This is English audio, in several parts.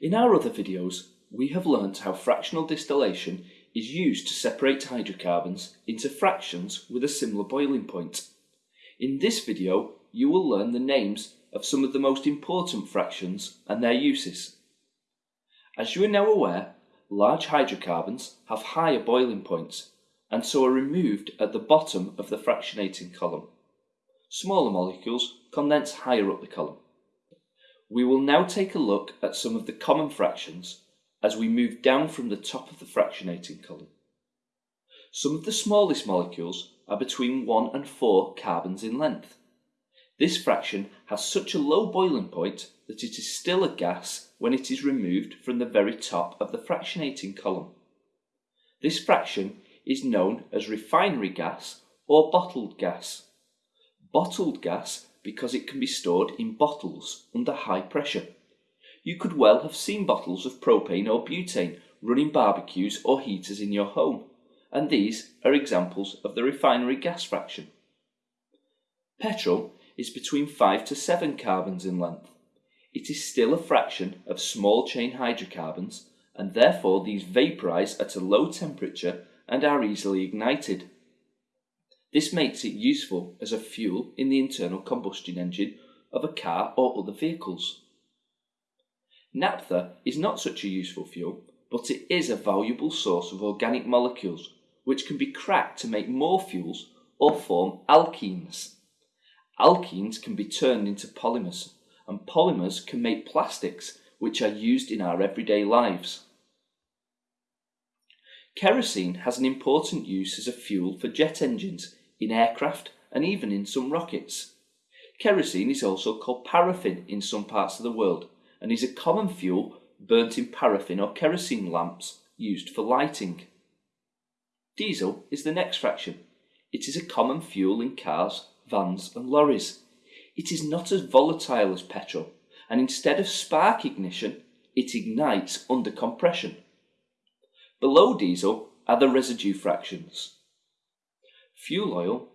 In our other videos, we have learnt how fractional distillation is used to separate hydrocarbons into fractions with a similar boiling point. In this video, you will learn the names of some of the most important fractions and their uses. As you are now aware, large hydrocarbons have higher boiling points and so are removed at the bottom of the fractionating column. Smaller molecules condense higher up the column. We will now take a look at some of the common fractions as we move down from the top of the fractionating column. Some of the smallest molecules are between 1 and 4 carbons in length. This fraction has such a low boiling point that it is still a gas when it is removed from the very top of the fractionating column. This fraction is known as refinery gas or bottled gas. Bottled gas because it can be stored in bottles under high pressure. You could well have seen bottles of propane or butane running barbecues or heaters in your home, and these are examples of the refinery gas fraction. Petrol is between 5 to 7 carbons in length. It is still a fraction of small chain hydrocarbons, and therefore these vaporise at a low temperature and are easily ignited. This makes it useful as a fuel in the internal combustion engine of a car or other vehicles. Naphtha is not such a useful fuel, but it is a valuable source of organic molecules which can be cracked to make more fuels or form alkenes. Alkenes can be turned into polymers, and polymers can make plastics which are used in our everyday lives. Kerosene has an important use as a fuel for jet engines, in aircraft, and even in some rockets. Kerosene is also called paraffin in some parts of the world and is a common fuel burnt in paraffin or kerosene lamps used for lighting. Diesel is the next fraction. It is a common fuel in cars vans and lorries. It is not as volatile as petrol, and instead of spark ignition, it ignites under compression. Below diesel are the residue fractions. Fuel oil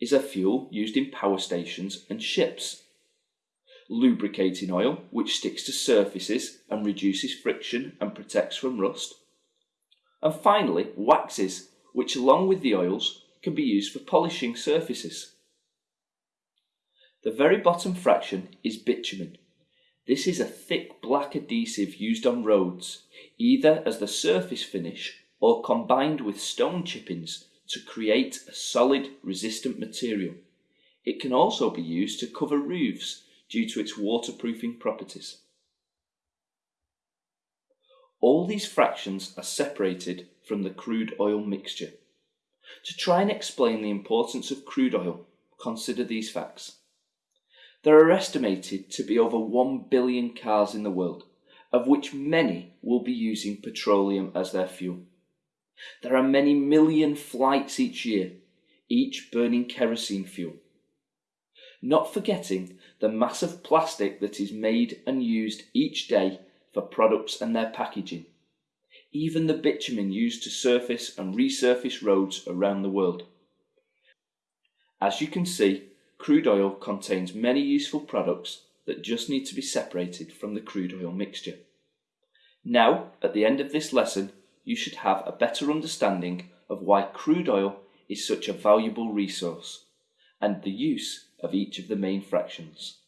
is a fuel used in power stations and ships. Lubricating oil, which sticks to surfaces and reduces friction and protects from rust. And finally, waxes, which along with the oils can be used for polishing surfaces. The very bottom fraction is bitumen. This is a thick black adhesive used on roads, either as the surface finish or combined with stone chippings to create a solid resistant material. It can also be used to cover roofs due to its waterproofing properties. All these fractions are separated from the crude oil mixture. To try and explain the importance of crude oil, consider these facts. There are estimated to be over 1 billion cars in the world, of which many will be using petroleum as their fuel. There are many million flights each year, each burning kerosene fuel. Not forgetting the mass of plastic that is made and used each day for products and their packaging. Even the bitumen used to surface and resurface roads around the world. As you can see, crude oil contains many useful products that just need to be separated from the crude oil mixture. Now, at the end of this lesson, you should have a better understanding of why crude oil is such a valuable resource and the use of each of the main fractions.